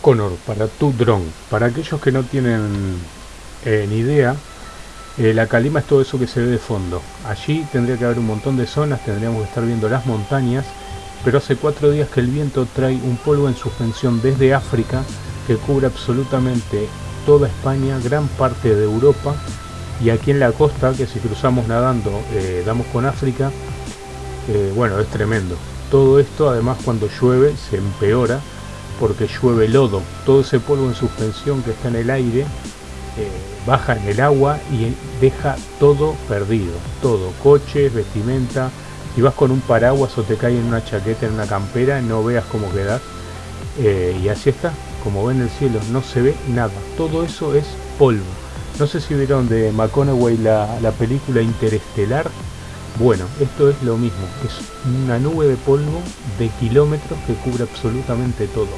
Baconor para tu dron. Para aquellos que no tienen eh, ni idea, eh, la calima es todo eso que se ve de fondo. Allí tendría que haber un montón de zonas, tendríamos que estar viendo las montañas, pero hace cuatro días que el viento trae un polvo en suspensión desde África que cubre absolutamente toda España, gran parte de Europa y aquí en la costa, que si cruzamos nadando eh, damos con África, bueno, es tremendo. Todo esto además cuando llueve se empeora porque llueve lodo. Todo ese polvo en suspensión que está en el aire eh, baja en el agua y deja todo perdido. Todo, coches, vestimenta. Si vas con un paraguas o te cae en una chaqueta, en una campera, no veas cómo quedas. Eh, y así está, como ven el cielo, no se ve nada. Todo eso es polvo. No sé si vieron de McConaughey la, la película Interestelar. Bueno, esto es lo mismo, es una nube de polvo de kilómetros que cubre absolutamente todo.